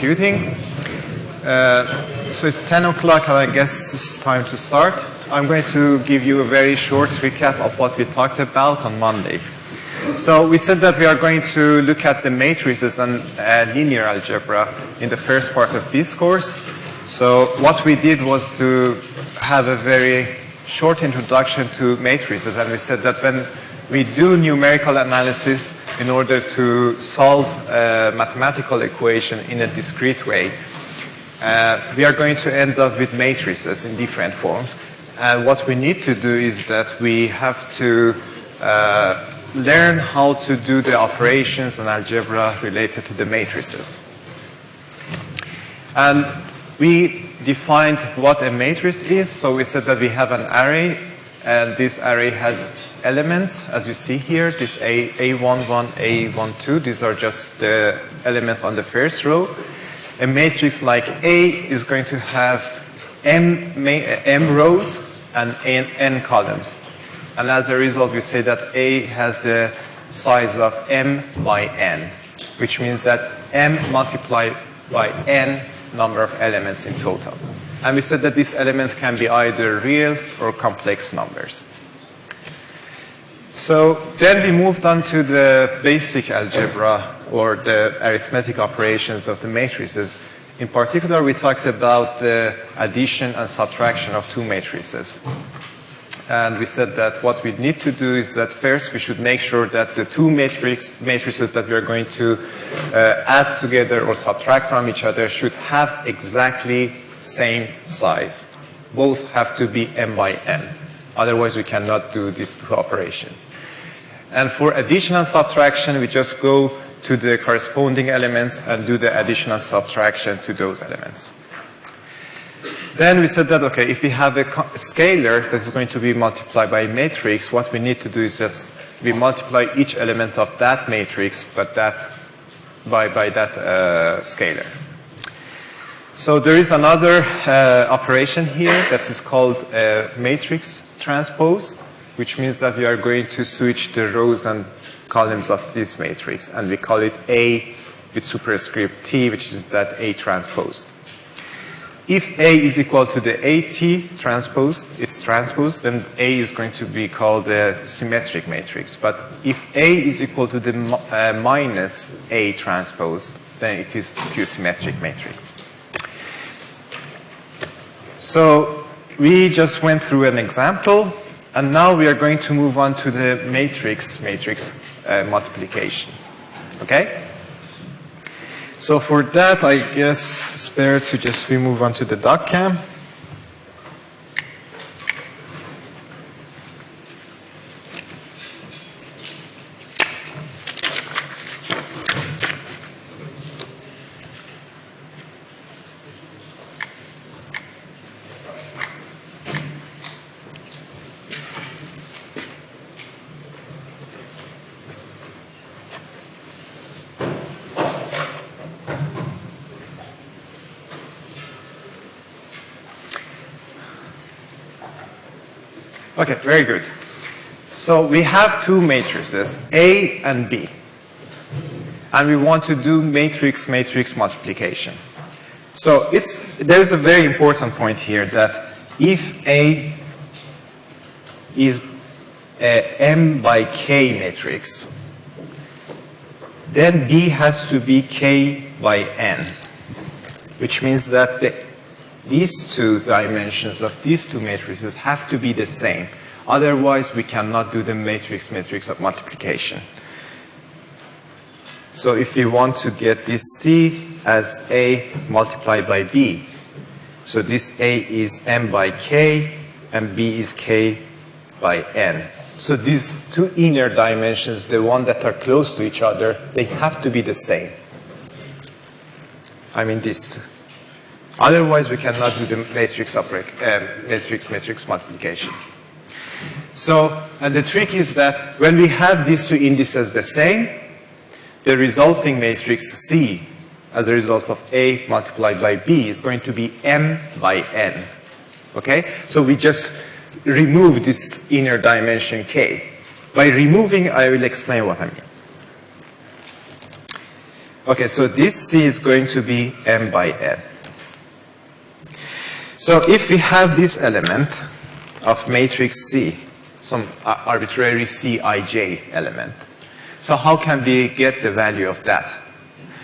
computing. Uh, so it's 10 o'clock and I guess it's time to start. I'm going to give you a very short recap of what we talked about on Monday. So we said that we are going to look at the matrices and uh, linear algebra in the first part of this course. So what we did was to have a very short introduction to matrices and we said that when we do numerical analysis in order to solve a mathematical equation in a discrete way. Uh, we are going to end up with matrices in different forms. And what we need to do is that we have to uh, learn how to do the operations and algebra related to the matrices. And we defined what a matrix is. So we said that we have an array and this array has elements, as you see here, this A, A11, A12, these are just the elements on the first row. A matrix like A is going to have M, M rows and N, N columns. And as a result, we say that A has the size of M by N, which means that M multiplied by N number of elements in total. And we said that these elements can be either real or complex numbers. So then we moved on to the basic algebra or the arithmetic operations of the matrices. In particular, we talked about the addition and subtraction of two matrices. And we said that what we need to do is that first we should make sure that the two matrix, matrices that we are going to uh, add together or subtract from each other should have exactly same size. Both have to be m by n. Otherwise, we cannot do these two operations. And for addition and subtraction, we just go to the corresponding elements and do the addition and subtraction to those elements. Then we said that, okay, if we have a scalar that is going to be multiplied by a matrix, what we need to do is just we multiply each element of that matrix, but that by, by that uh, scalar. So there is another uh, operation here that is called a matrix transpose, which means that we are going to switch the rows and columns of this matrix, and we call it A with superscript T, which is that A transposed. If A is equal to the AT transpose, it's transposed, then A is going to be called a symmetric matrix. But if A is equal to the uh, minus A transposed, then it is skew symmetric matrix. So we just went through an example, and now we are going to move on to the matrix matrix uh, multiplication. Okay? So for that, I guess it's better to just we move on to the doc cam. Okay, very good. So we have two matrices, A and B. And we want to do matrix-matrix multiplication. So it's, there's a very important point here that if A is a M by K matrix, then B has to be K by N, which means that the these two dimensions of these two matrices have to be the same. Otherwise, we cannot do the matrix matrix of multiplication. So if we want to get this C as A multiplied by B, so this A is M by K and B is K by N. So these two inner dimensions, the one that are close to each other, they have to be the same. I mean these two. Otherwise, we cannot do the matrix, uh, matrix matrix multiplication. So, and the trick is that when we have these two indices the same, the resulting matrix C as a result of A multiplied by B is going to be M by N. Okay? So we just remove this inner dimension K. By removing, I will explain what I mean. Okay, so this C is going to be M by N. So if we have this element of matrix C, some arbitrary Cij element, so how can we get the value of that?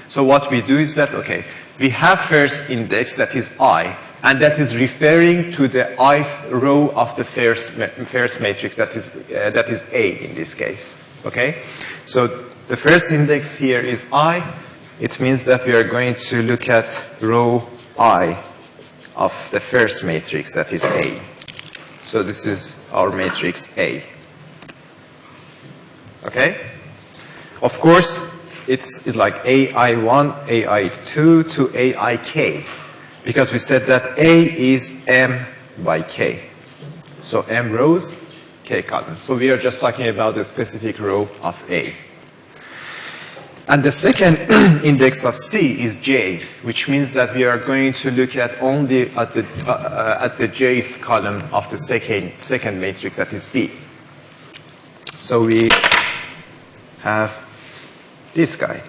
So what we do is that, okay, we have first index that is I, and that is referring to the ith row of the first, first matrix that is, uh, that is A in this case, okay? So the first index here is I. It means that we are going to look at row I of the first matrix that is A. So this is our matrix A. Okay? Of course, it's, it's like AI1, AI2 to AIK because we said that A is M by K. So M rows, K columns. So we are just talking about the specific row of A. And the second index of C is J, which means that we are going to look at only at the, uh, uh, at the jth column of the second, second matrix, that is B. So we have this guy.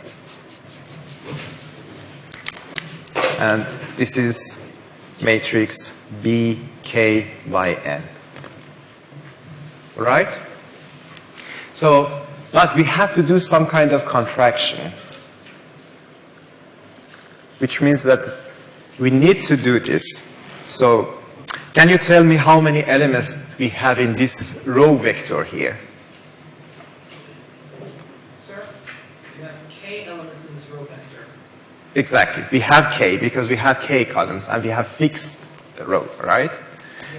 And this is matrix BK by N. Right? So, but we have to do some kind of contraction, which means that we need to do this. So, can you tell me how many elements we have in this row vector here? Sir, you have k elements in this row vector. Exactly. We have k because we have k columns and we have fixed row, right?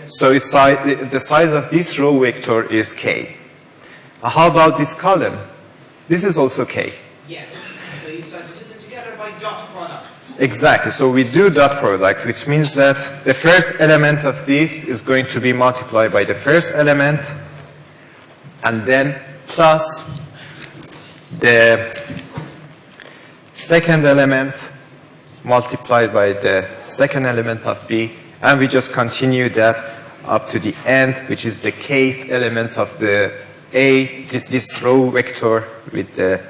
So it's the size of this row vector is k. Uh, how about this column? This is also k. Yes. So you start to put them together by dot products. Exactly. So we do dot product, which means that the first element of this is going to be multiplied by the first element and then plus the second element multiplied by the second element of B, and we just continue that up to the end, which is the kth element of the A, this, this row vector with the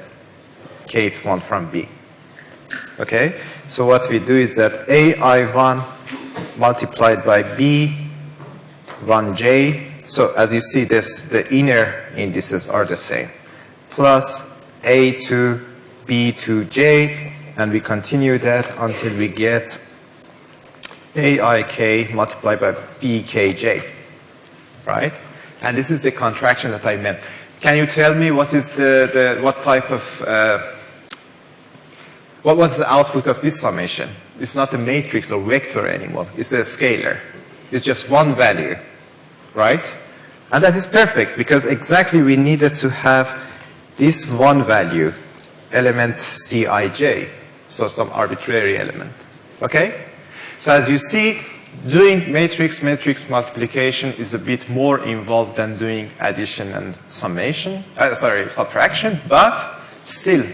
kth one from B. Okay, so what we do is that AI1 multiplied by B1J, so as you see this, the inner indices are the same, plus A2 B to J, and we continue that until we get AIK multiplied by BKJ, right? And this is the contraction that I meant. Can you tell me what is the, the what type of, uh, what was the output of this summation? It's not a matrix or vector anymore. It's a scalar. It's just one value, right? And that is perfect because exactly we needed to have this one value element Cij, so some arbitrary element. Okay? So as you see, doing matrix-matrix multiplication is a bit more involved than doing addition and summation, uh, sorry, subtraction, but still,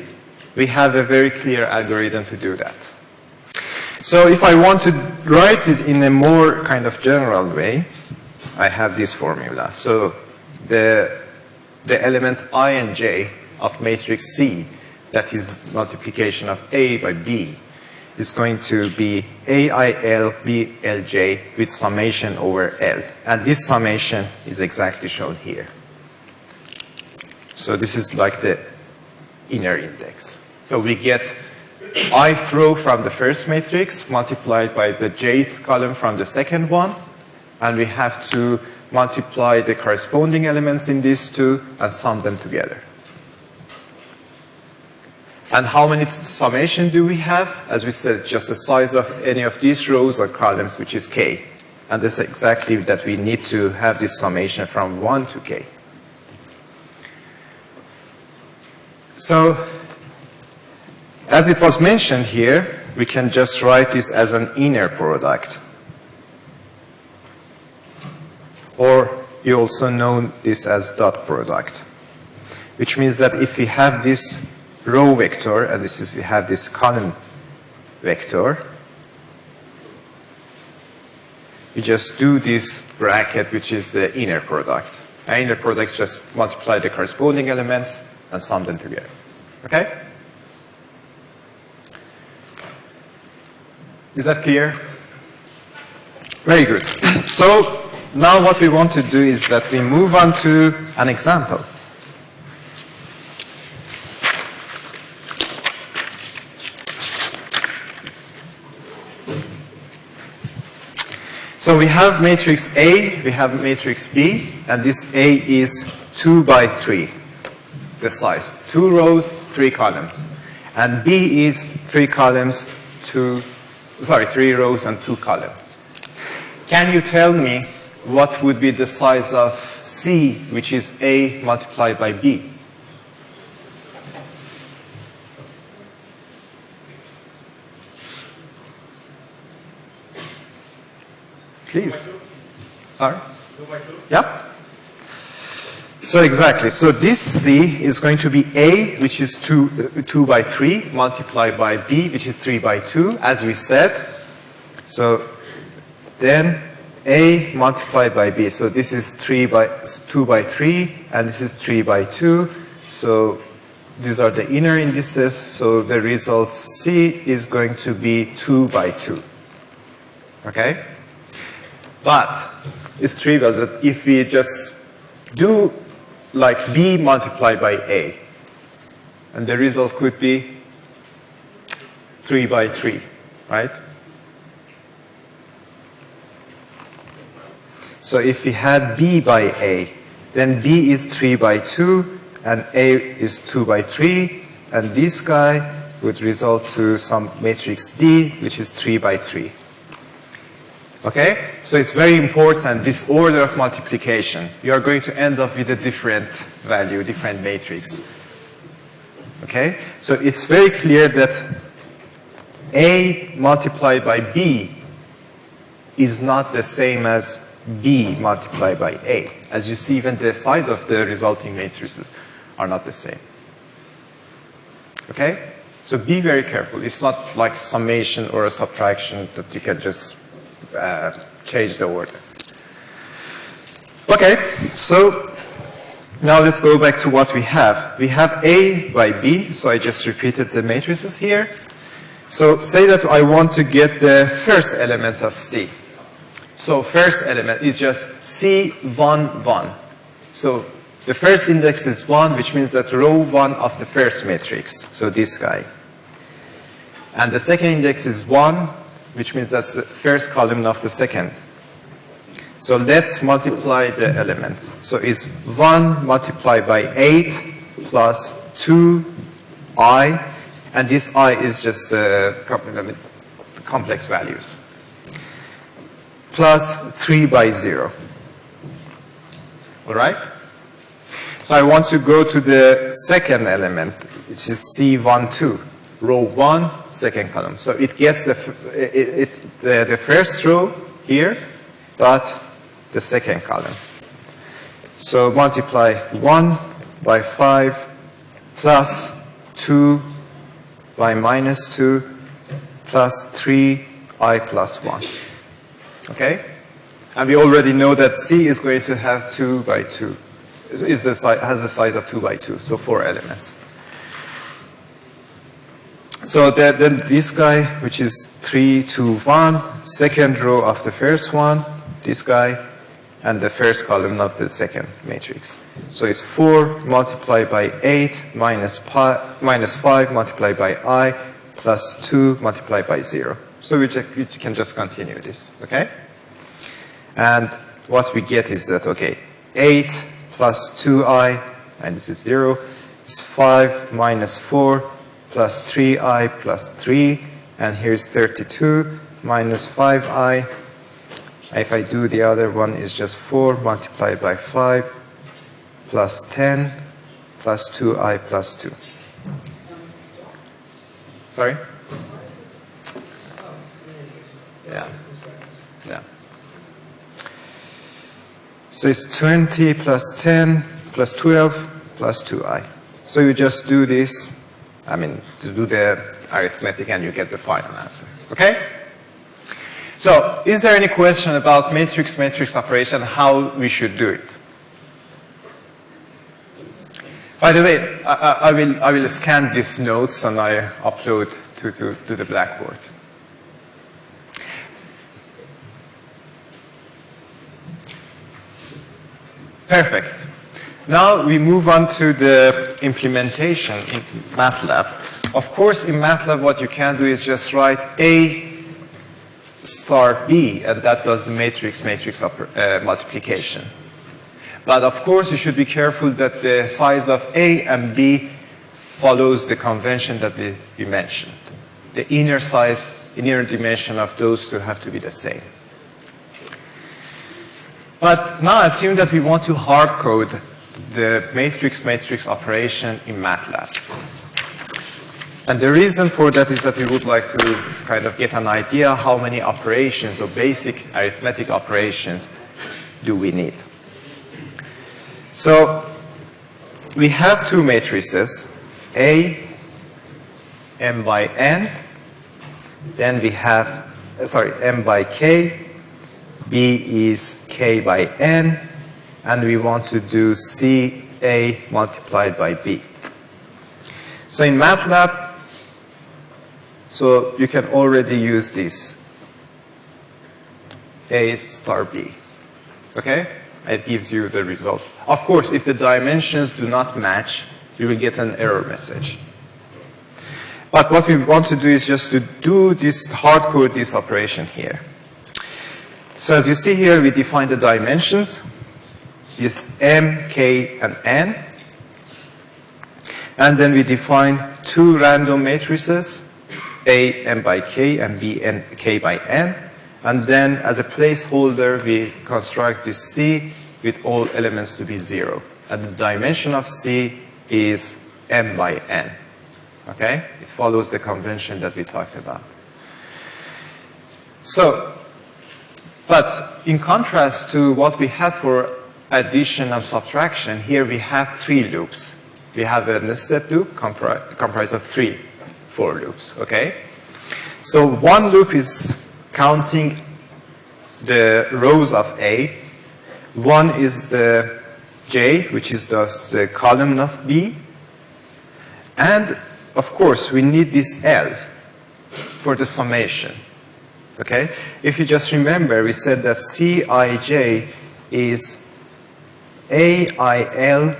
we have a very clear algorithm to do that. So if I want to write this in a more kind of general way, I have this formula. So the, the element i and j of matrix C that is multiplication of A by B, is going to be AILBLJ with summation over L. And this summation is exactly shown here. So this is like the inner index. So we get ith row from the first matrix multiplied by the jth column from the second one. And we have to multiply the corresponding elements in these two and sum them together. And how many summation do we have? As we said, just the size of any of these rows or columns, which is k. And this is exactly that we need to have this summation from 1 to k. So, as it was mentioned here, we can just write this as an inner product. Or you also know this as dot product, which means that if we have this row vector, and this is, we have this column vector. We just do this bracket, which is the inner product. And inner product just multiply the corresponding elements and sum them together. Okay? Is that clear? Very good. So now what we want to do is that we move on to an example. So we have matrix A, we have matrix B, and this A is 2 by 3, the size. Two rows, three columns. And B is three columns, two, sorry, three rows and two columns. Can you tell me what would be the size of C, which is A multiplied by B? Please. Sorry? Yeah? So exactly. So this C is going to be A, which is 2, uh, 2 by 3, multiplied by B, which is 3 by 2, as we said. So then A multiplied by B. So this is 3 by 2 by 3, and this is 3 by 2. So these are the inner indices. So the result C is going to be 2 by 2. Okay? But it's trivial that if we just do like B multiplied by A, and the result could be 3 by 3, right? So if we had B by A, then B is 3 by 2, and A is 2 by 3, and this guy would result to some matrix D, which is 3 by 3. Okay? So it's very important, this order of multiplication. You are going to end up with a different value, different matrix. Okay? So it's very clear that A multiplied by B is not the same as B multiplied by A. As you see, even the size of the resulting matrices are not the same. Okay? So be very careful. It's not like summation or a subtraction that you can just uh, change the order. Okay, so now let's go back to what we have. We have A by B, so I just repeated the matrices here. So say that I want to get the first element of C. So first element is just C1, 1. So the first index is 1, which means that row 1 of the first matrix, so this guy. And the second index is 1, which means that's the first column of the second. So let's multiply the elements. So it's 1 multiplied by 8 plus 2i, and this i is just uh, complex values, plus 3 by 0. All right? So I want to go to the second element, which is C12 row 1, second column. So it gets the, it, it's the, the first row here, but the second column. So multiply 1 by 5 plus 2 by minus 2 plus 3 i plus 1. Okay? And we already know that C is going to have 2 by 2. Is the, has the size of 2 by 2, so 4 elements. So that, then this guy, which is 3, 2, 1, second row of the first one, this guy, and the first column of the second matrix. So it's 4 multiplied by 8 minus, pi, minus 5 multiplied by i plus 2 multiplied by 0. So we, we can just continue this, okay? And what we get is that, okay, 8 plus 2i, and this is 0, is 5 minus 4 plus 3i plus 3, and here's 32 minus 5i. If I do the other one, is just 4 multiplied by 5 plus 10 plus 2i plus 2. Sorry? Yeah. Yeah. So it's 20 plus 10 plus 12 plus 2i. So you just do this I mean, to do the arithmetic and you get the final answer. Okay? So, is there any question about matrix-matrix operation, how we should do it? By the way, I, I, will, I will scan these notes and I upload to, to, to the Blackboard. Perfect. Now we move on to the implementation in MATLAB. Of course, in MATLAB, what you can do is just write A star B, and that does the matrix-matrix uh, multiplication. But of course, you should be careful that the size of A and B follows the convention that we, we mentioned. The inner size, inner dimension of those two have to be the same. But now assume that we want to hard code the matrix-matrix operation in MATLAB. And the reason for that is that we would like to kind of get an idea how many operations or basic arithmetic operations do we need. So we have two matrices, A, M by N, then we have, sorry, M by K, B is K by N, and we want to do C A multiplied by B. So in MATLAB, so you can already use this A star B. Okay? It gives you the results. Of course, if the dimensions do not match, you will get an error message. But what we want to do is just to do this hard code this operation here. So as you see here, we define the dimensions, this m, k, and n. And then we define two random matrices, A m by k and B n, k by n. And then as a placeholder, we construct this C with all elements to be zero. And the dimension of C is m by n. Okay? It follows the convention that we talked about. So but in contrast to what we had for addition and subtraction, here we have three loops. We have a nested loop compri comprised of three for loops, okay? So one loop is counting the rows of A. One is the J, which is the column of B. And of course, we need this L for the summation. Okay? If you just remember, we said that Cij is AILBLJ.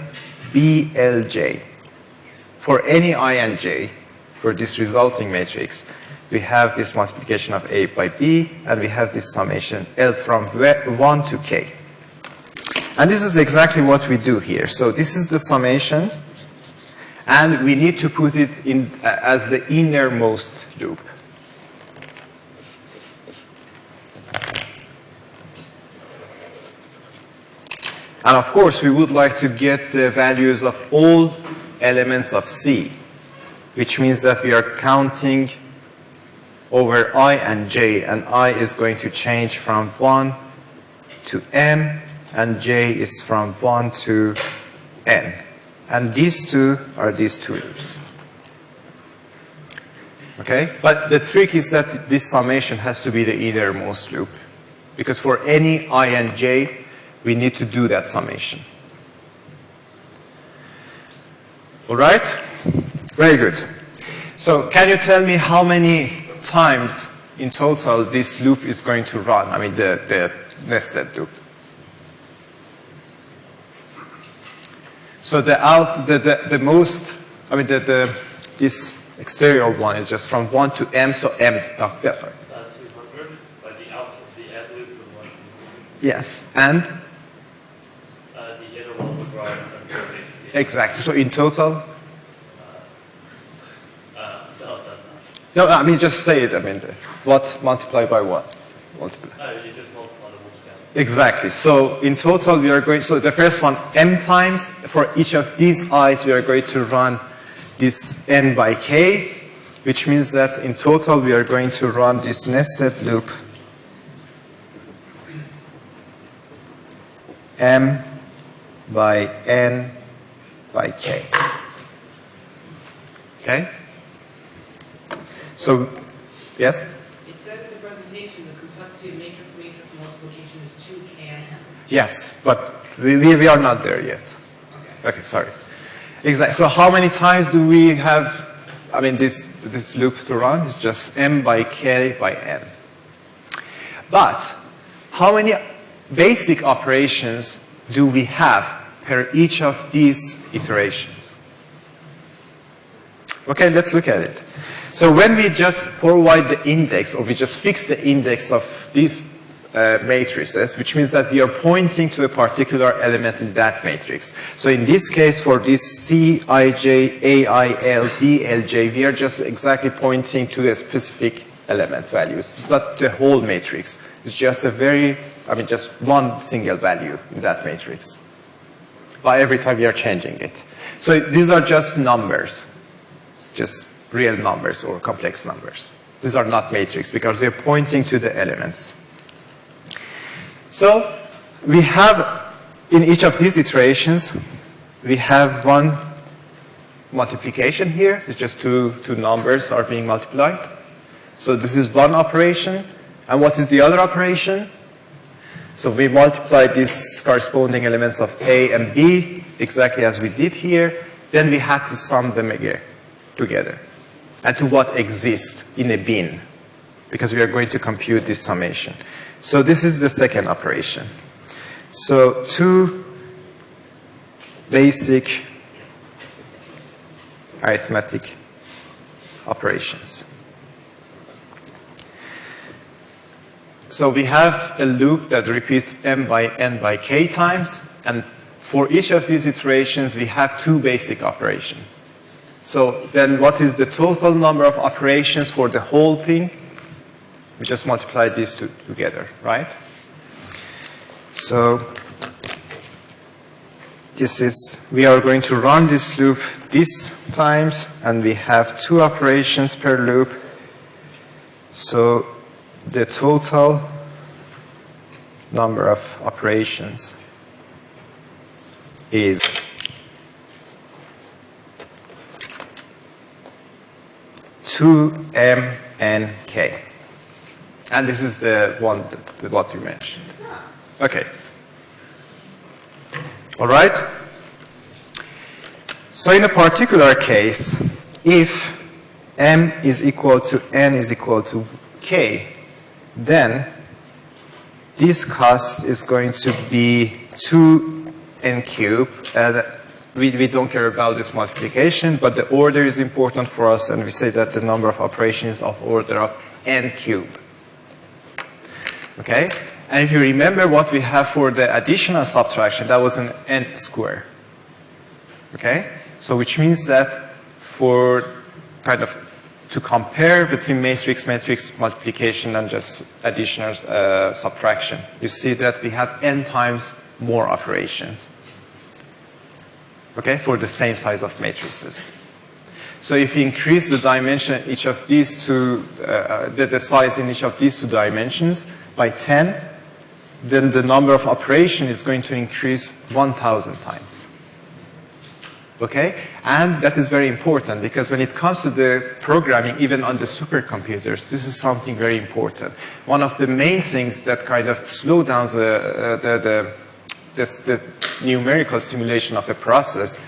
For any i and j, for this resulting matrix, we have this multiplication of A by B, and we have this summation L from 1 to K. And this is exactly what we do here. So this is the summation, and we need to put it in uh, as the innermost loop. And of course, we would like to get the values of all elements of C, which means that we are counting over i and j, and i is going to change from 1 to m, and j is from 1 to n. And these two are these two loops. Okay? But the trick is that this summation has to be the innermost loop. Because for any i and j, we need to do that summation. All right? Very good. So can you tell me how many times in total this loop is going to run? I mean, the, the nested loop. So the out, the, the, the most, I mean, the, the, this exterior one is just from 1 to m, so m, oh, yeah, sorry. Yes, 200, but the out of the add loop would one. Yes, and? Exactly. So in total? Uh, no, I mean, just say it. I mean, what multiplied by what? Multiply. Uh, you just multiply the multiplier. Exactly. So in total, we are going, so the first one, m times. For each of these i's, we are going to run this n by k, which means that in total, we are going to run this nested loop m by n by k. Okay? So, yes? It said in the presentation the complexity of matrix-matrix multiplication is 2k and m. Yes, but we, we are not there yet. Okay. Okay, sorry. Exactly. So how many times do we have, I mean, this, this loop to run? It's just m by k by n. But how many basic operations do we have per each of these iterations? Okay, let's look at it. So when we just provide the index, or we just fix the index of these uh, matrices, which means that we are pointing to a particular element in that matrix. So in this case, for this C, I, J, A, I, L, B, L, J, we are just exactly pointing to a specific element values. It's not the whole matrix. It's just a very, I mean, just one single value in that matrix. But every time are changing it. So these are just numbers, just real numbers or complex numbers. These are not matrix because they're pointing to the elements. So we have, in each of these iterations, we have one multiplication here. It's just two, two numbers are being multiplied. So this is one operation. And what is the other operation? So we multiply these corresponding elements of A and B exactly as we did here. Then we have to sum them again together and to what exists in a bin because we are going to compute this summation. So this is the second operation. So two basic arithmetic operations. So we have a loop that repeats m by n by k times, and for each of these iterations, we have two basic operations. So then what is the total number of operations for the whole thing? We just multiply these two together, right? So this is, we are going to run this loop this times, and we have two operations per loop. So the total number of operations is two M N K. And this is the one, that, what you mentioned. Okay. All right? So in a particular case, if M is equal to N is equal to K, then this cost is going to be 2n cubed. Uh, we, we don't care about this multiplication, but the order is important for us, and we say that the number of operations of order of n cubed. Okay? And if you remember what we have for the additional subtraction, that was an n square. Okay? So which means that for kind of to compare between matrix, matrix multiplication and just additional uh, subtraction, you see that we have n times more operations. Okay, for the same size of matrices. So if you increase the dimension each of these two, uh, the, the size in each of these two dimensions by 10, then the number of operation is going to increase 1,000 times. Okay? And that is very important because when it comes to the programming, even on the supercomputers, this is something very important. One of the main things that kind of slow down the, uh, the, the, this, the numerical simulation of a process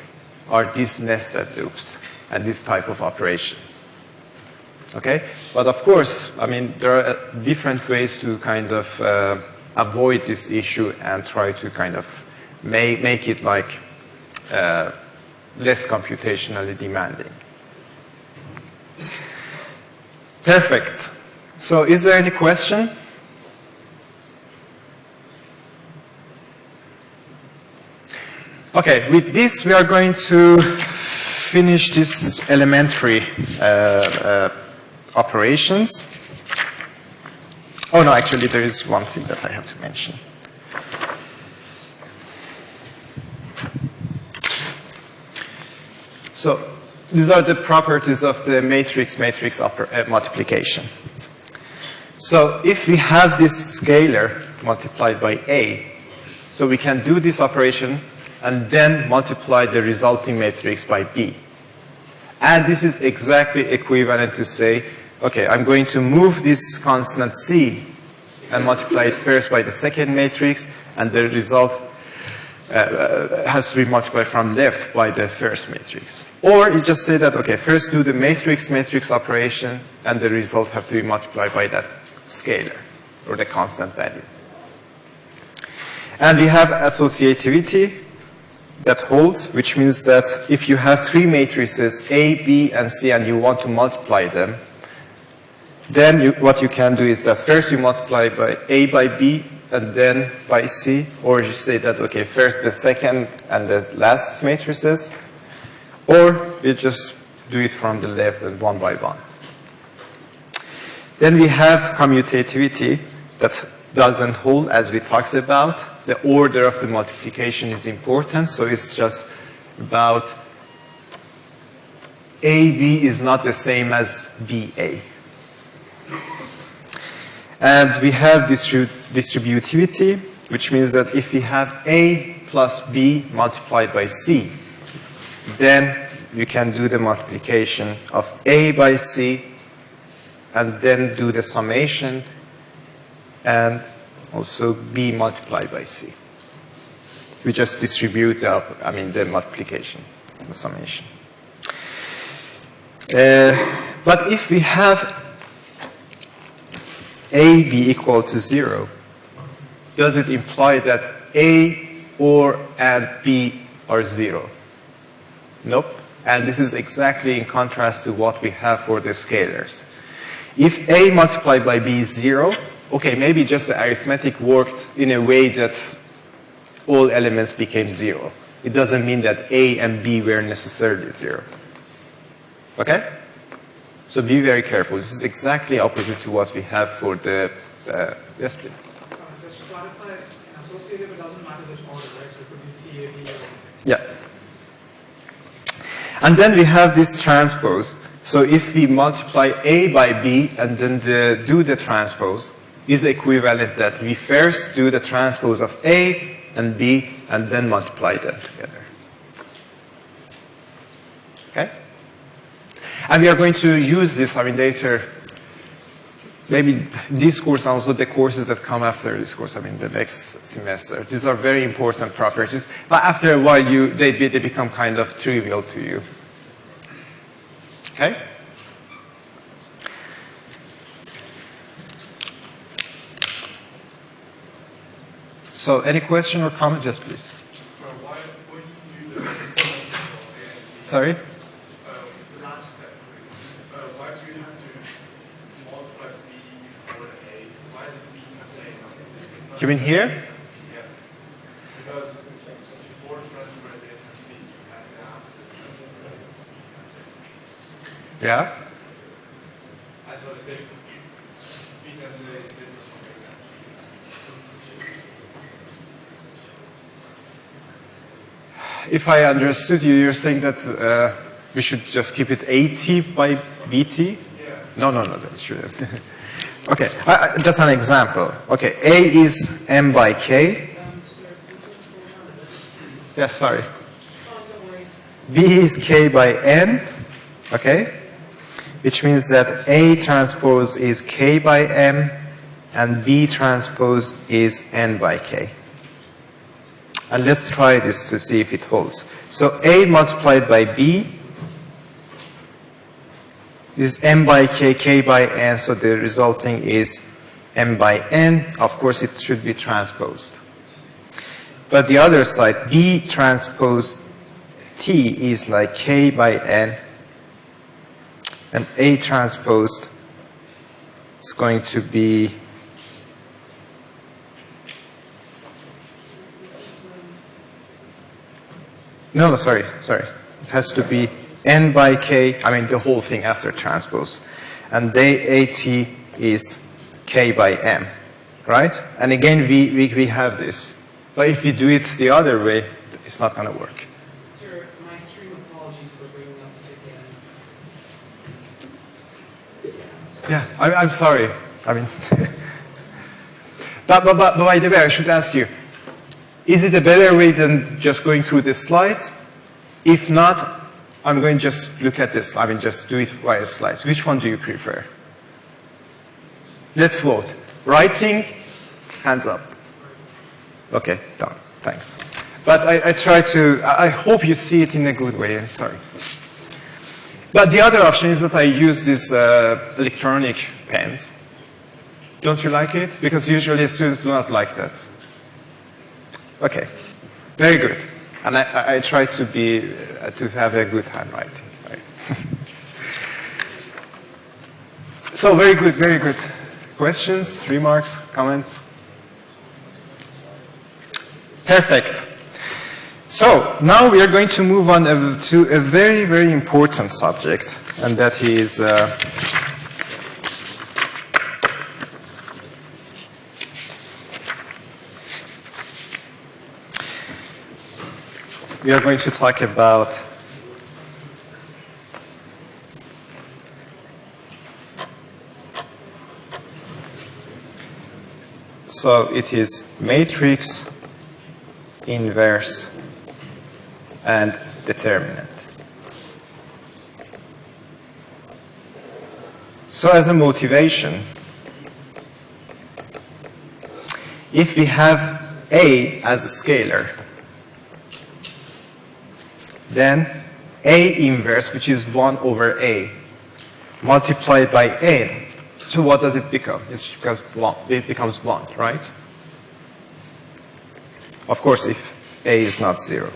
are these nested loops and this type of operations. Okay? But of course, I mean, there are different ways to kind of uh, avoid this issue and try to kind of make, make it like uh, less computationally demanding. Perfect. So is there any question? Okay, with this we are going to finish this elementary uh, uh, operations. Oh no, actually there is one thing that I have to mention. So these are the properties of the matrix-matrix uh, multiplication. So if we have this scalar multiplied by A, so we can do this operation and then multiply the resulting matrix by B. And this is exactly equivalent to say, okay, I'm going to move this constant C and multiply it first by the second matrix, and the result uh, uh, has to be multiplied from left by the first matrix. Or you just say that, okay, first do the matrix-matrix operation, and the results have to be multiplied by that scalar, or the constant value. And we have associativity that holds, which means that if you have three matrices, A, B, and C, and you want to multiply them, then you, what you can do is that first you multiply by A by B, and then by C, or you say that, okay, first the second and the last matrices, or you just do it from the left and one by one. Then we have commutativity that doesn't hold as we talked about. The order of the multiplication is important, so it's just about AB is not the same as BA. And we have distribu distributivity, which means that if we have A plus B multiplied by C, then you can do the multiplication of A by C and then do the summation and also B multiplied by C. We just distribute the, I mean, the multiplication, the summation. Uh, but if we have A be equal to zero, does it imply that A or and B are zero? Nope. And this is exactly in contrast to what we have for the scalars. If A multiplied by B is zero, okay, maybe just the arithmetic worked in a way that all elements became zero. It doesn't mean that A and B were necessarily zero. Okay? So be very careful. This is exactly opposite to what we have for the, uh, yes please. Uh, Just to clarify, associative, it doesn't matter which order, right? So it could be C, A, B, or Yeah. And then we have this transpose. So if we multiply A by B and then the, do the transpose, is equivalent that we first do the transpose of A and B and then multiply them together. And we are going to use this, I mean, later, maybe this course and also the courses that come after this course, I mean, the next semester. These are very important properties, but after a while, you, they, they become kind of trivial to you. Okay? So any question or comment? Yes, please. Uh, why would you do the multiple A and C? Sorry? Uh, the last step, uh, why do you have to multiply B before the A? Why does B contain something? You mean here? Yeah. Because before transfer A and B, you have to have Yeah? I saw it's different. B times A is different from A times If I understood you, you're saying that uh, we should just keep it AT by BT? Yeah. No, no, no, that shouldn't. okay, I- just an example. Okay, A is M by K. Yes, sorry. B is K by N, okay? Which means that A transpose is K by M and B transpose is N by K. And let's try this to see if it holds. So A multiplied by B is m by k, k by n, so the resulting is m by n. Of course, it should be transposed. But the other side, b transpose t is like k by n, and a transposed is going to be no, sorry, sorry. It has to be n by k, I mean the whole thing after transpose. And the at is k by m, right? And again, we, we, we have this. But if we do it the other way, it's not going to work. Sir, my extreme apologies for bringing up this again. Yeah, I, I'm sorry. I mean, but, but, but, but by the way, I should ask you, is it a better way than just going through the slides? If not, I'm going to just look at this. I mean, just do it via slides. Which one do you prefer? Let's vote. Writing, hands up. Okay, done. Thanks. But I, I try to, I hope you see it in a good way. Sorry. But the other option is that I use these uh, electronic pens. Don't you like it? Because usually students do not like that. Okay, very good. And I, I, try to be, uh, to have a good handwriting, sorry. so very good, very good. Questions, remarks, comments? Perfect. So now we are going to move on uh, to a very, very important subject, and that is uh, we are going to talk about so it is matrix inverse and determinant. So as a motivation, if we have A as a scalar, then A inverse, which is 1 over A, multiplied by n, so what does it become? It's because one, it becomes 1, right? Of course, if A is not 0.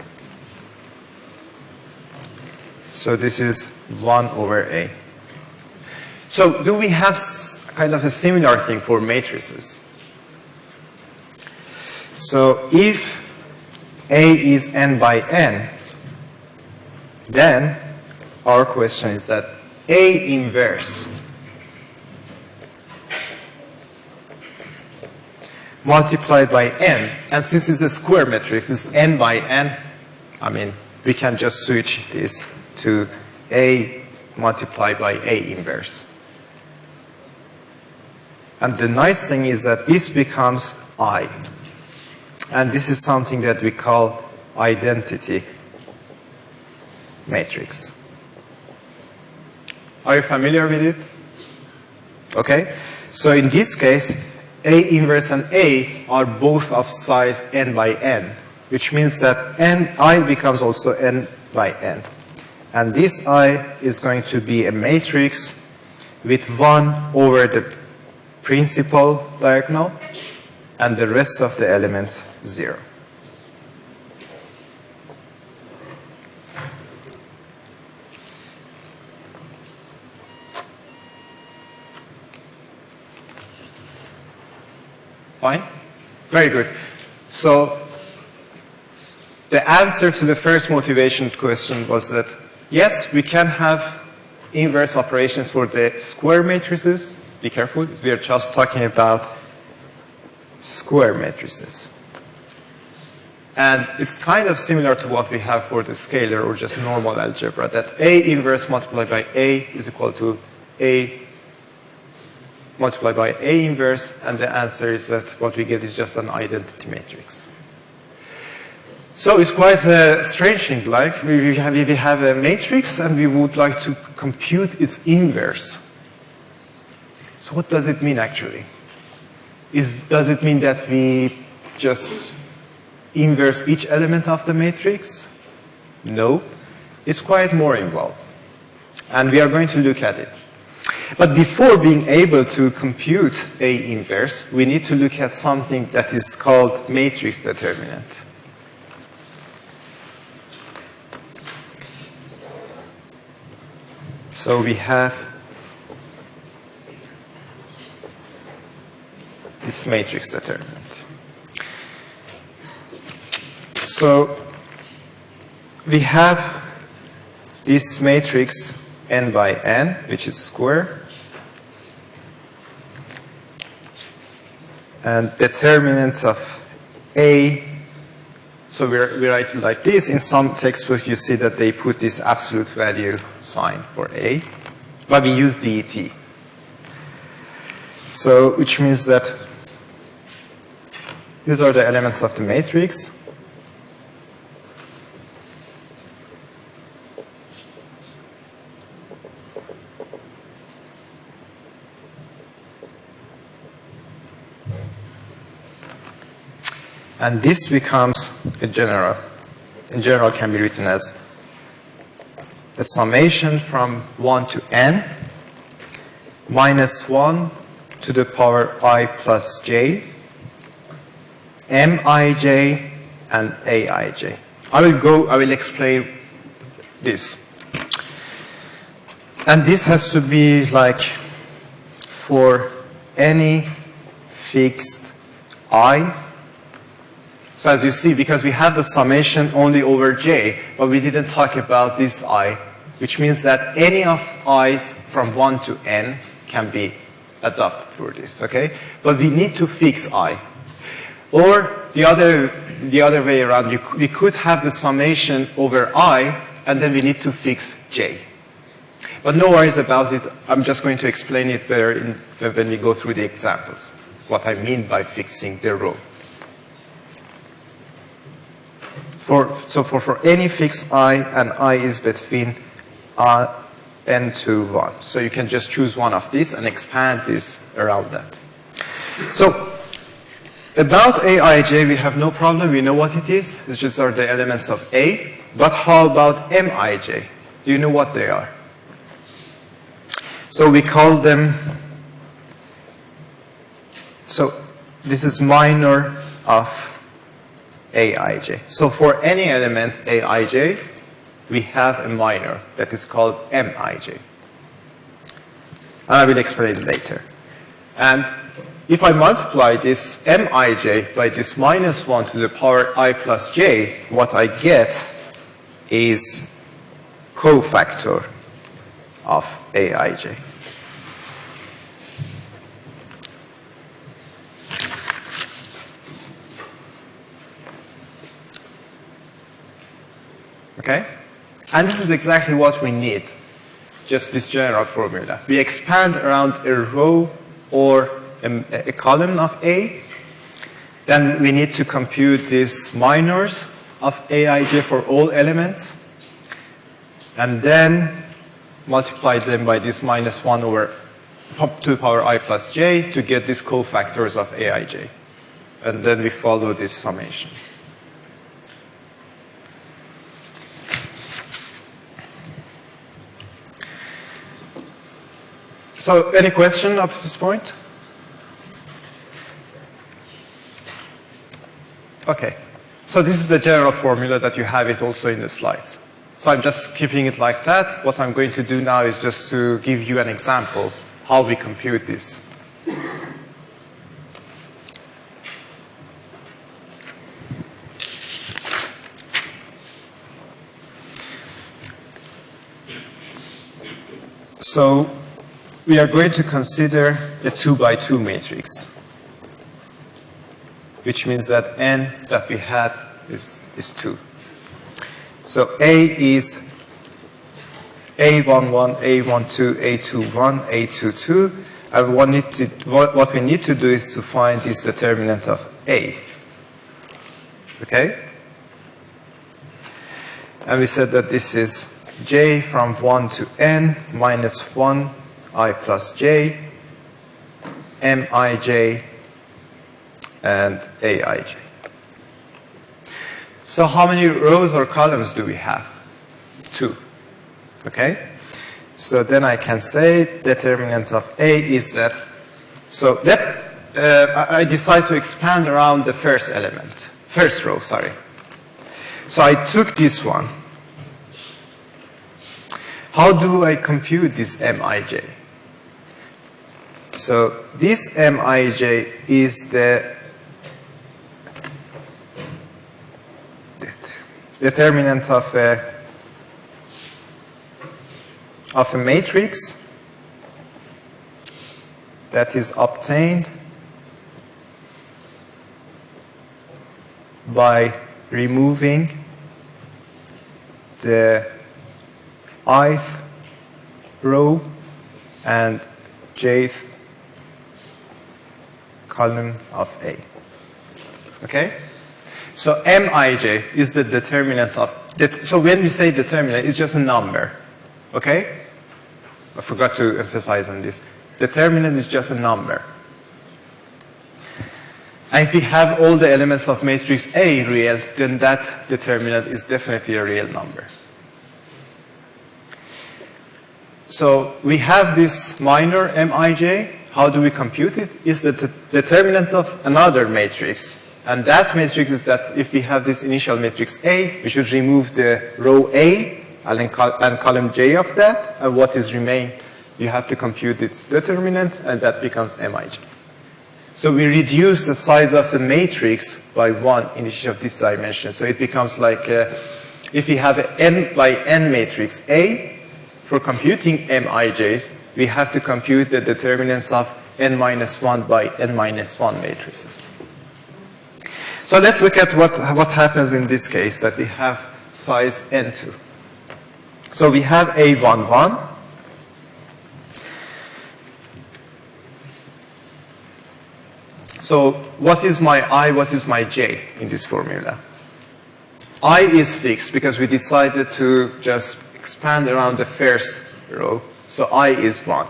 So this is 1 over A. So do we have kind of a similar thing for matrices? So if A is n by n, then our question is that A inverse multiplied by n, and since it's a square matrix, it's n by n, I mean, we can just switch this to A multiplied by A inverse. And the nice thing is that this becomes I. And this is something that we call identity matrix. Are you familiar with it? Okay. So in this case, A inverse and A are both of size n by n, which means that n, I becomes also n by n. And this I is going to be a matrix with 1 over the principal diagonal and the rest of the elements 0. Fine? Very good. So the answer to the first motivation question was that yes, we can have inverse operations for the square matrices. Be careful, we are just talking about square matrices. And it's kind of similar to what we have for the scalar or just normal algebra, that A inverse multiplied by A is equal to A multiplied by A inverse, and the answer is that what we get is just an identity matrix. So it's quite a strange thing, like we have, we have a matrix and we would like to compute its inverse. So what does it mean actually? Is, does it mean that we just inverse each element of the matrix? No, it's quite more involved. And we are going to look at it. But before being able to compute A inverse, we need to look at something that is called matrix determinant. So we have this matrix determinant. So we have this matrix n by n, which is square, and determinant of A, so we we write it like this. In some textbooks, you see that they put this absolute value sign for A, but we use DET. So, which means that these are the elements of the matrix. And this becomes a general. In general can be written as the summation from 1 to n minus 1 to the power i plus j mij and aij. I will go, I will explain this. And this has to be like for any fixed i. So as you see, because we have the summation only over j, but we didn't talk about this i, which means that any of i's from 1 to n can be adopted for this, okay? But we need to fix i. Or the other, the other way around, you, we could have the summation over i, and then we need to fix j. But no worries about it. I'm just going to explain it better in, when we go through the examples, what I mean by fixing the row. For, so for, for any fixed i, and i is between uh, n to 1. So you can just choose one of these and expand this around that. So about aij, we have no problem. We know what it is. These are the elements of a. But how about mij? Do you know what they are? So we call them, so this is minor of aij. So for any element aij, we have a minor that is called mij. And I will explain it later. And if I multiply this mij by this minus 1 to the power i plus j, what I get is cofactor of aij. Okay? And this is exactly what we need, just this general formula. We expand around a row or a, a column of A. Then we need to compute these minors of aij for all elements. And then multiply them by this minus 1 over to the power i plus j to get these cofactors of aij. And then we follow this summation. So any question up to this point? Okay. So this is the general formula that you have it also in the slides. So I'm just keeping it like that. What I'm going to do now is just to give you an example how we compute this. So we are going to consider a 2 by 2 matrix, which means that n that we had is, is 2. So A is A11, A12, A21, A22, and what, need to, what, what we need to do is to find this determinant of A. Okay? And we said that this is j from 1 to n minus 1 i plus j, mij, and aij. So how many rows or columns do we have? Two. Okay? So then I can say determinant of A is that, so let's, uh, I decide to expand around the first element, first row, sorry. So I took this one. How do I compute this Mij? So this Mij is the determinant of a, of a matrix that is obtained by removing the ith row and jth column of A. Okay? So Mij is the determinant of, so when we say determinant, it's just a number. Okay? I forgot to emphasize on this. Determinant is just a number. And if we have all the elements of matrix A real, then that determinant is definitely a real number. So we have this minor Mij. How do we compute it? Is the determinant of another matrix And that matrix is that if we have this initial matrix A, we should remove the row A and, col and column J of that. And what is remain, you have to compute its determinant, and that becomes Mij. So we reduce the size of the matrix by one in each of these dimensions. So it becomes like uh, if we have an n by n matrix A, for computing Mij's, we have to compute the determinants of n minus 1 by n minus 1 matrices. So let's look at what, what happens in this case that we have size n2. So we have A11. So what is my i, what is my j in this formula? i is fixed because we decided to just expand around the first row. So i is 1.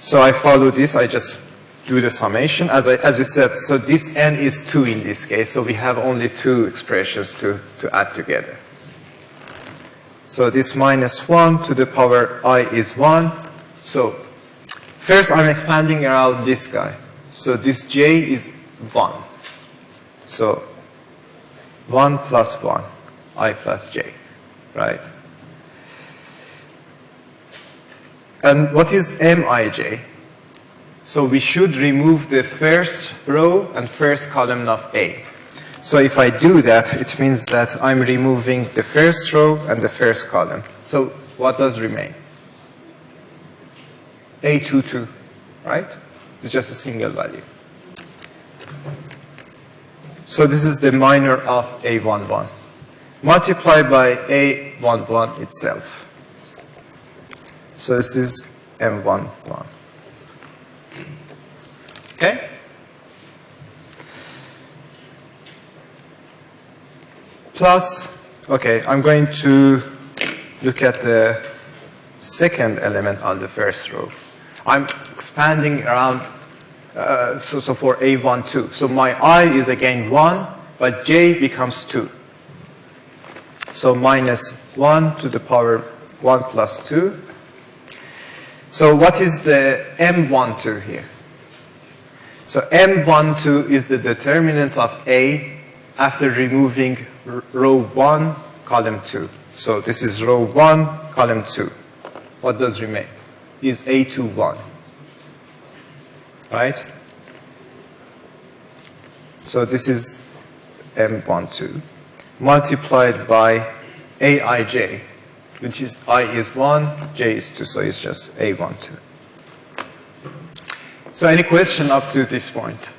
So I follow this, I just do the summation. As, I, as we said, so this n is 2 in this case, so we have only two expressions to, to add together. So this minus 1 to the power i is 1. So first I'm expanding around this guy. So this j is 1. So 1 plus 1, i plus j, right? And what is mij? So we should remove the first row and first column of A. So if I do that, it means that I'm removing the first row and the first column. So what does remain? A22, right? It's just a single value. So this is the minor of A11 multiplied by A11 itself. So this is M11. Okay? Plus, okay, I'm going to look at the second element on the first row. I'm expanding around, uh, so, so for A1, 2. So my I is again 1, but J becomes 2. So minus 1 to the power 1 plus 2. So what is the M12 here? So M12 is the determinant of A after removing row 1, column 2. So this is row 1, column 2. What does remain? Is A21. Right? So this is M12 multiplied by Aij, which is i is 1, j is 2, so it's just a 1, 2. So any question up to this point?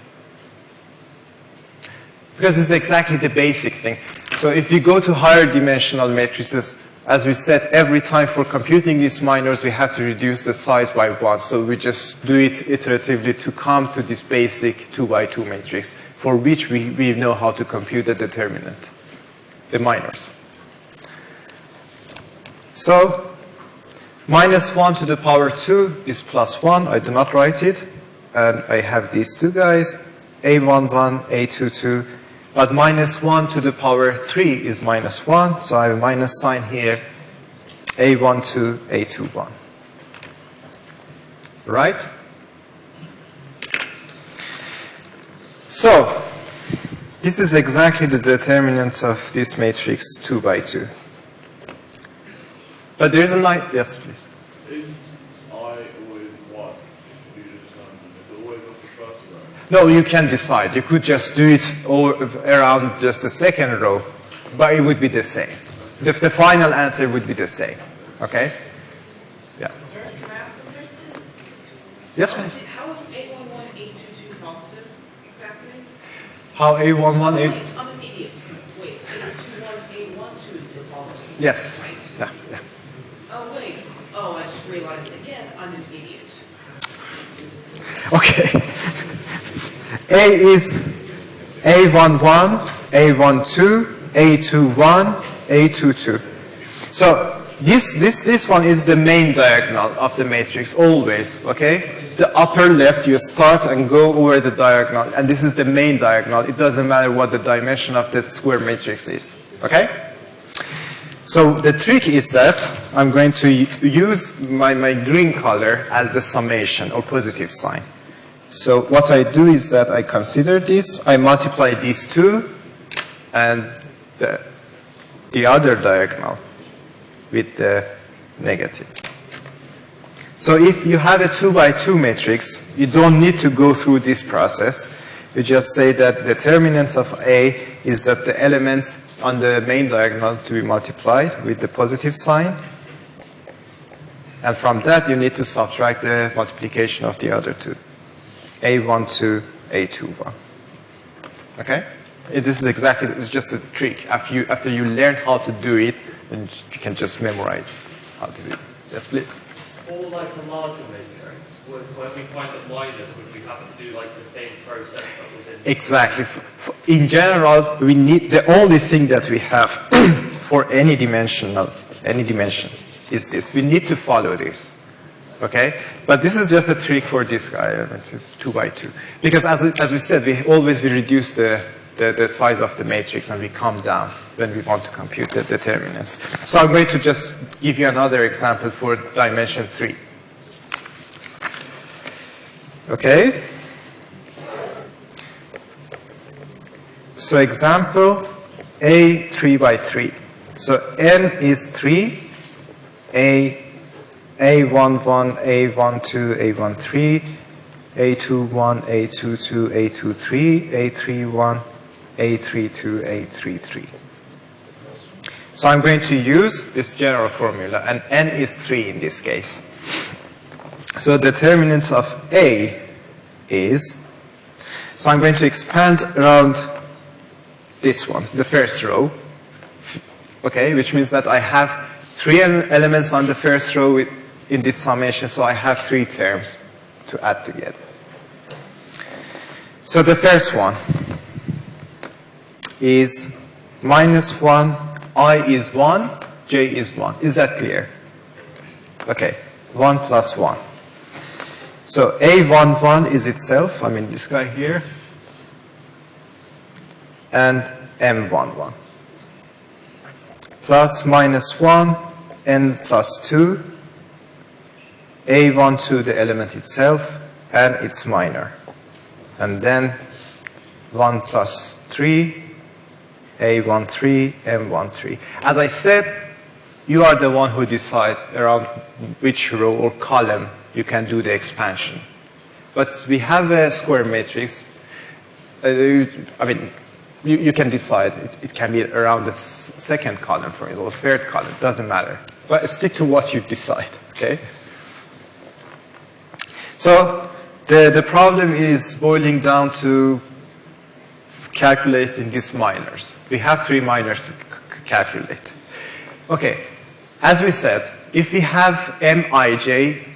Because it's exactly the basic thing. So if you go to higher dimensional matrices, as we said, every time for computing these minors, we have to reduce the size by one. So we just do it iteratively to come to this basic two by two matrix, for which we, we know how to compute the determinant, the minors. So minus 1 to the power 2 is plus 1. I do not write it. And I have these two guys, A11, A22. But minus 1 to the power 3 is minus 1. So I have a minus sign here, A12, A21. Right? So, this is exactly the determinant of this matrix 2 by 2. But there is a line, yes, please. Is I always one? If you do it's always off the first row. No, you can decide. You could just do it all around just the second row, but it would be the same. The, the final answer would be the same. Okay? Yeah. Sir, can I ask something? Yes, How please. is- How is eight one one, eight two two positive exactly? How A11, Oh, A... wait, I'm an idiot. Wait, eight two one, eight one two is the positive. Yes. Right? Yeah, yeah. Oh, wait. Oh, I just realized again, I'm an idiot. Okay. A is A11, A12, A21, A22. So this, this, this one is the main diagonal of the matrix, always, okay? The upper left, you start and go over the diagonal, and this is the main diagonal. It doesn't matter what the dimension of the square matrix is, okay? So the trick is that I'm going to use my, my green color as the summation or positive sign. So what I do is that I consider this, I multiply these two and the, the other diagonal with the negative. So if you have a two by two matrix, you don't need to go through this process. You just say that the determinant of A is that the elements on the main diagonal to be multiplied with the positive sign. And from that, you need to subtract the multiplication of the other two. A12, A21. Okay? This is exactly, it's just a trick. After you, after you learn how to do it, then you can just memorize how to do it. Yes, please. Or like matrix, when, when we find that minus, would we have to do like the same process but within? Exactly. In general, we need, the only thing that we have for any dimensional, any dimension is this. We need to follow this. Okay? But this is just a trick for this guy, which is two by two. Because as, as we said, we always we reduce the, the, the size of the matrix and we come down when we want to compute the determinants. So I'm going to just give you another example for dimension three. Okay? So example A 3 by 3. So n is 3, A, A11, A12, A13, A21, A22, A23, A31, A32, A33. So I'm going to use this general formula, and n is 3 in this case. So determinant of A is, so I'm going to expand around this one, the first row, okay, which means that I have three elements on the first row in this summation, so I have three terms to add together. So the first one is minus 1, i is 1, j is 1. Is that clear? Okay, 1 plus 1. So A11 is itself, I mean this guy here, and M11. Plus minus 1, n plus 2, A12 the element itself, and its minor. And then 1 plus 3, A13, M13. As I said, you are the one who decides around which row or column you can do the expansion. But we have a square matrix. Uh, I mean, you, you can decide. It, it can be around the second column, for example, or third column. Doesn't matter. But stick to what you decide. Okay. So the the problem is boiling down to calculating these minors. We have three minors to calculate. Okay, as we said, if we have Mij,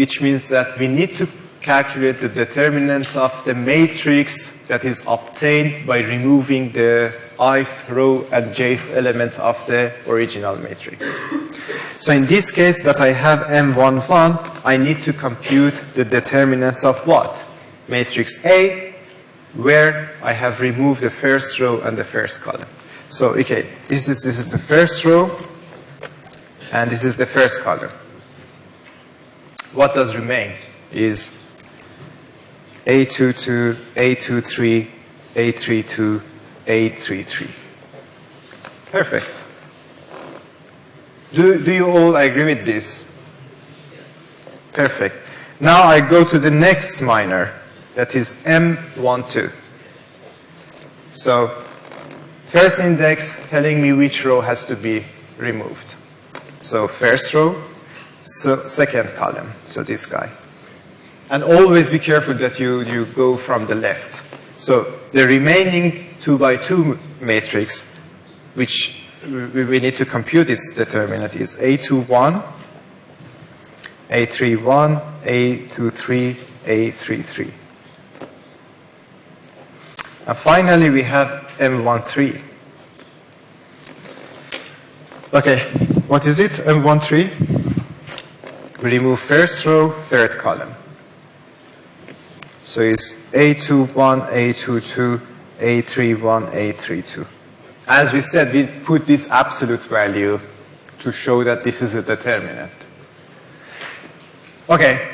which means that we need to calculate the determinant of the matrix that is obtained by removing the ith row and jth element of the original matrix. So in this case that I have M11, I need to compute the determinant of what? Matrix A, where I have removed the first row and the first column. So, okay, this is, this is the first row, and this is the first column. What does remain is A22, A23, A32, A33. Perfect. Do, do you all agree with this? Perfect. Now I go to the next minor, that is M12. So, first index telling me which row has to be removed. So, first row, so second column, so this guy. And always be careful that you, you go from the left. So, the remaining 2 by 2 matrix, which we, we need to compute its determinant, is A21, A31, A23, A33. And finally, we have M13. Okay, what is it, M13? We remove first row, third column. So it's A21, A22, A31, A32. As we said, we put this absolute value to show that this is a determinant. Okay,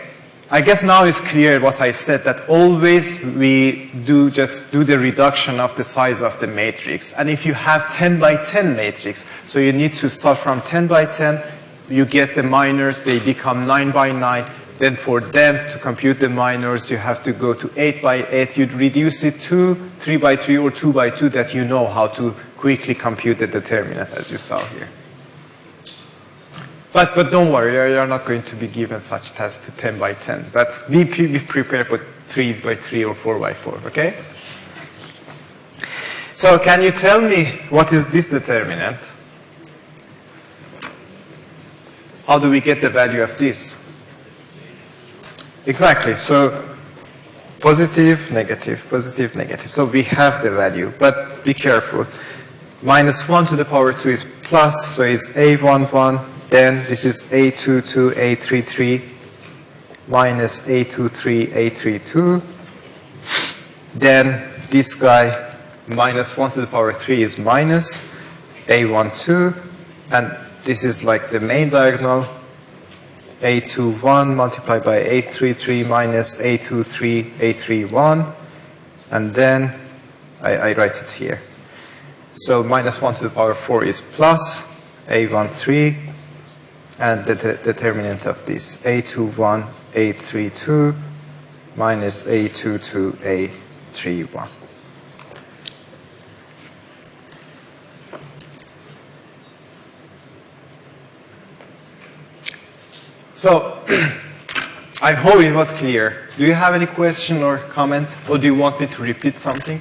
I guess now it's clear what I said, that always we do just do the reduction of the size of the matrix. And if you have 10 by 10 matrix, so you need to start from 10 by 10, you get the minors, they become 9 by 9. Then for them to compute the minors, you have to go to 8 by 8. You'd reduce it to 3 by 3 or 2 by 2 that you know how to quickly compute the determinant, as you saw here. But, but don't worry, you are not going to be given such tasks to 10 by 10. But be, be prepared for 3 by 3 or 4 by 4, okay? So can you tell me what is this determinant? How do we get the value of this? Exactly, so positive, negative, positive, negative. So we have the value, but be careful. Minus 1 to the power 2 is plus, so it's A11, then this is A22, A33, minus A23, A32. Then this guy, minus 1 to the power 3 is minus A12, and this is like the main diagonal, A21 multiplied by A33 minus A23, A31, and then I, I write it here. So minus 1 to the power 4 is plus A13, and the de determinant of this A21, A32 minus A22, A31. So, I hope it was clear. Do you have any question or comments, or do you want me to repeat something?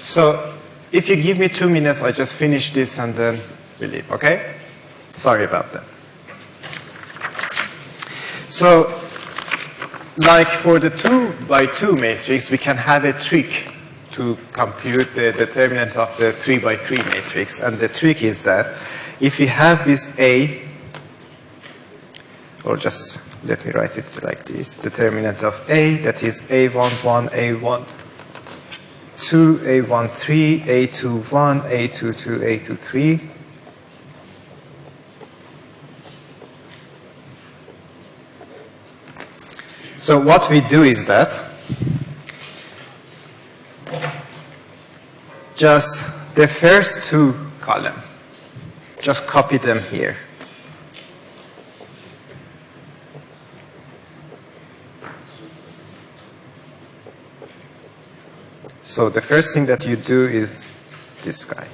So, if you give me two minutes, I just finish this and then we leave, okay? Sorry about that. So, like for the 2 by 2 matrix, we can have a trick to compute the determinant of the 3 by 3 matrix. And the trick is that if we have this A, or just let me write it like this, determinant of A, that is A11, A1, 2, A13, A21, A22, A23, So what we do is that just the first two column, just copy them here. So the first thing that you do is this guy.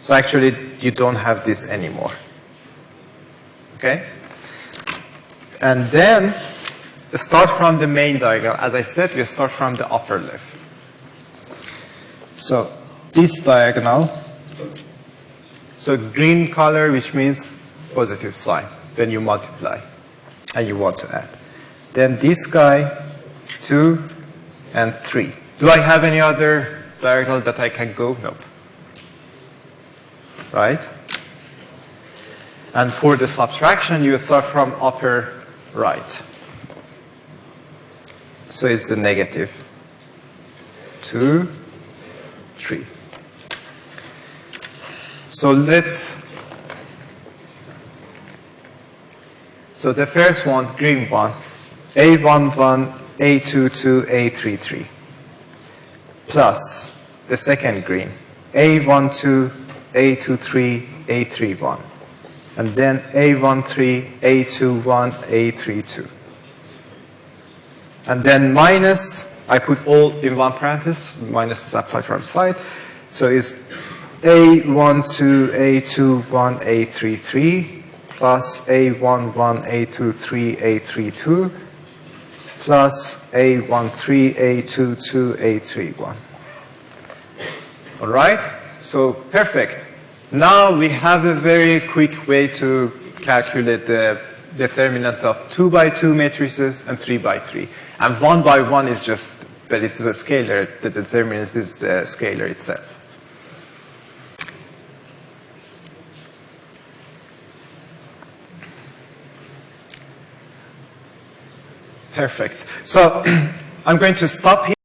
So actually you don't have this anymore. Okay? And then start from the main diagonal. As I said, we start from the upper left. So this diagonal, so green color, which means positive sign when you multiply and you want to add. Then this guy, 2 and 3. Do I have any other diagonal that I can go? Nope. Right? And for the subtraction, you start from upper right. So it's the negative. 2, 3. So let's, so the first one, green one, A11, A22, A33, plus the second green, A12, A23, A31, and then A13, A21, A32 and then minus, I put all in one parenthesis, minus is applied from the side. So it's A12, A21, A33 plus A11, A23, A32 plus A13, A22, A31. All right? So perfect. Now we have a very quick way to calculate the determinant of 2 by 2 matrices and 3 by 3. And 1 by 1 is just, but it's a scalar. The determinant is the uh, scalar itself. Perfect. So I'm going to stop here.